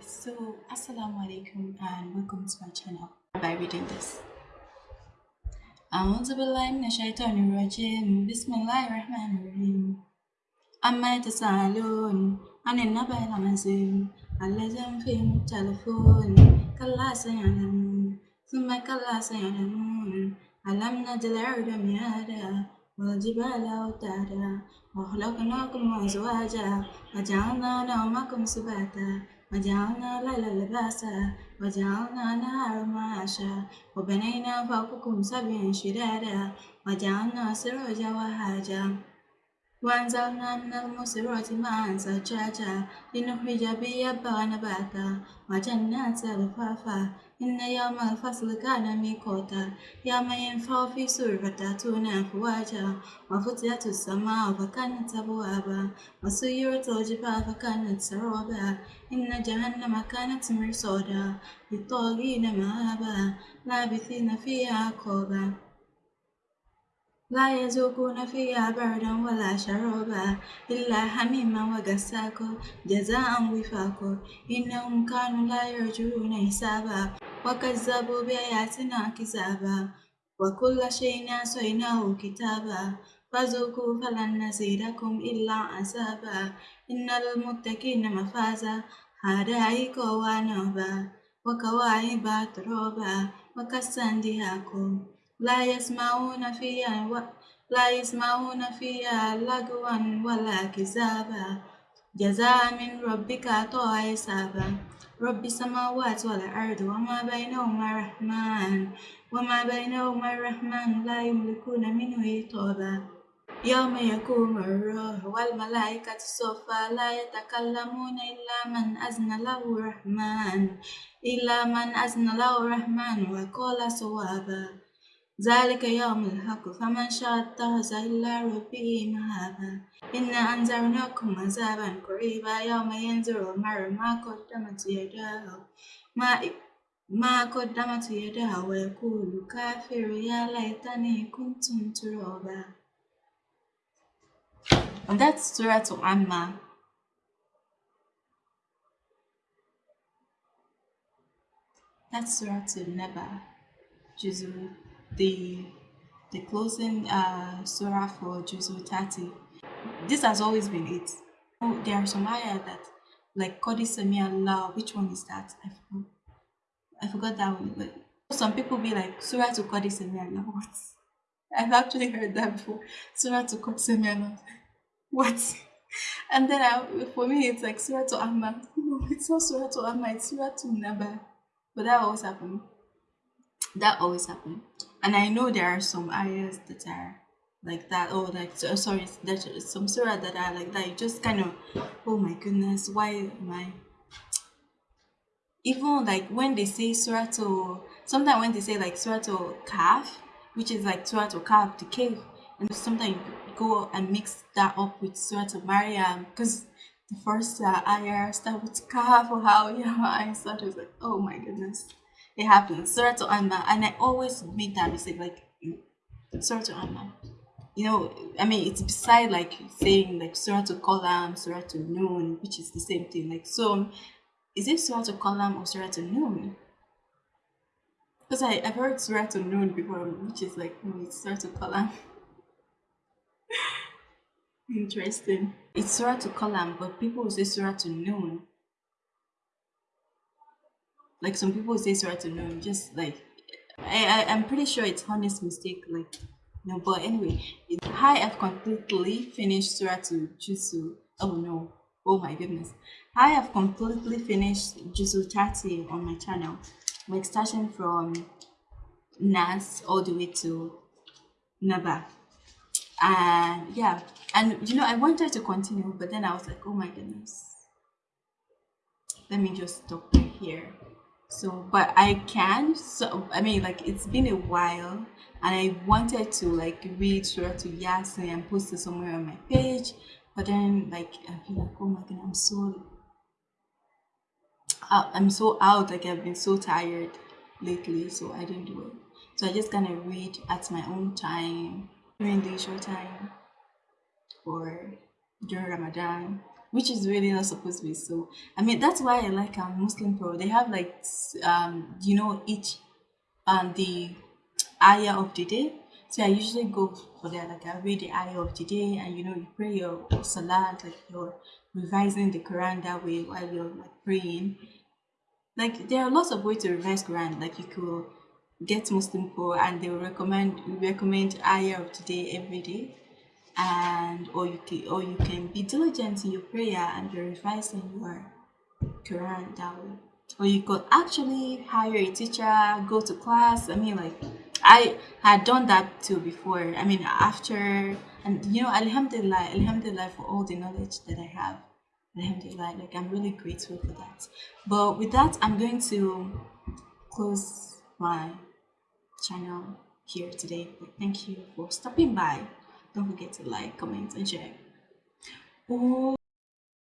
So, Assalamu alaikum and welcome to my channel by reading this. أعوذ بالله من الشيطان الرجيم بسم الله الرحمن الرحيم أما يتساءلون عن النبأ العظيم الذي هم فيه مختلفون كلا سيعلمون ثم كلا سيعلمون ألم نجعل الأرض مهادا والجبال أوتادا وخلقناكم أزواجا وجعلنا نومكم سباتا وجعلنا الليل لباسا وجعلنا النهار معاشا وبنينا فوقكم سبعا شدادا وجعلنا سراجا وهاجا وأنزلنا من المسرات ماء ثجاجا لنخرج به حبا نباتا وجنات ألفافا إن يوم الفصل كان ميقاتا يوم ينفع في سور فتأتون أفواجا. وفتحت السماء فكانت أبوابا وسيرت الجبال فكانت سرابا. إن جهنم كانت مرصادا للطاغين مآبا لابثين فيها أحقابا لا يذوقون فيها بردا ولا شرابا إلا حميما وغساقا جزاء وفاقا. إنهم كانوا لا يرجون حسابا وكذبوا بآياتنا كذابا. وكل شيء أحصيناه كتابا. فذوقوا فلن نزيدكم إلا عذابا. إن للمتقين مفازا حدائق وعنبا وكواعب ترابا وكالسن دهاقا لا يسمعون فيها و... لا يسمعون فيها لغوا ولا كذابا. جزاء من ربك عطاء حسابا. رب السماوات والأرض وما بينهما الرحمن وما بينهما الرحمن لا يملكون منه خطابا يوم يقوم الروح والملائكة صفا لا يتكلمون إلا من أذن له الرحمن إلا من أذن له الرحمن وقال صوابا. ذلك يوم الحق فمن شاء اتخذ إلى ربه مهابا. إنا أنذرناكم عذابا قريبا يوم ينظر المرء ما قدمت يداه ما ما قدمت يداه ويقول كافر يا ليتني كنت ترابا. And that's Surah to Amma. That's Surah to Neba, Juzu, the the closing uh, surah for Juzu 30. This has always been it. Oh, there are some ayah that like Qadi Sami Allah. Which one is that? I forgot. I forgot that one. But some people be like Surah to Qadi Sami Allah. What? I've actually heard that before. Surah to Qadi Sami Allah. What? And then I, for me, it's like Surah to. No, it's not Surah to Ahmad. It's Surah to Naba. But that always happen. That always happen. And I know there are some ayahs that are like that. Oh, like so, sorry, there's some surah that are like that. You just kind of, oh my goodness, why am I? Even like when they say surah to, sometimes when they say like surah to Kahf, which is like surah to Kahf, the cave, and sometimes you go and mix that up with surah to Maryam because the first uh, ayah start with calf or how yeah, I started like, oh my goodness it happens. Surah to Amma, and I always make that mistake, like Surah to Amma. You know, I mean, it's beside like saying like Surah to Qalam, Surah to Noon, which is the same thing. Like, so is it Surah to Qalam or Surah to Noon? Because I I've heard Surah to Noon before, which is like no, it's Surah to Qalam. Interesting. It's Surah to Qalam, but people say Surah to Noon like some people say surah to know just like I, I i'm pretty sure it's honest mistake like no but anyway i have completely finished surah to jusu oh no oh my goodness. I have completely finished jusu 30 on my channel like starting from nas all the way to naba. And yeah and you know i wanted to continue but then i was like oh my goodness. Let me just stop here so but i can so i mean like it's been a while and i wanted to like read surah to yasin and post it somewhere on my page but then like i feel like oh my god i'm so uh, i'm so out like i've been so tired lately so i didn't do it. So i just kind of read at my own time during leisure time or during ramadan which is really not supposed to be so. I mean, that's why I like um, Muslim Pro. They have like, um, you know, each um the ayah of the day. So I usually go for that. Like I read the ayah of the day, and you know, you pray your salat, like you're revising the Quran that way while you're like praying. Like there are lots of ways to revise Quran. Like you could get Muslim Pro, and they will recommend recommend ayah of the day every day and or you can or you can be diligent in your prayer and be revising your Quran that way. Or you could actually hire a teacher, go to class. I mean like I had done that too before. I mean after and you know Alhamdulillah, Alhamdulillah for all the knowledge that I have. Alhamdulillah, like I'm really grateful for that. But with that I'm going to close my channel here today. But thank you for stopping by. Don't forget to like, comment, and share. Oh.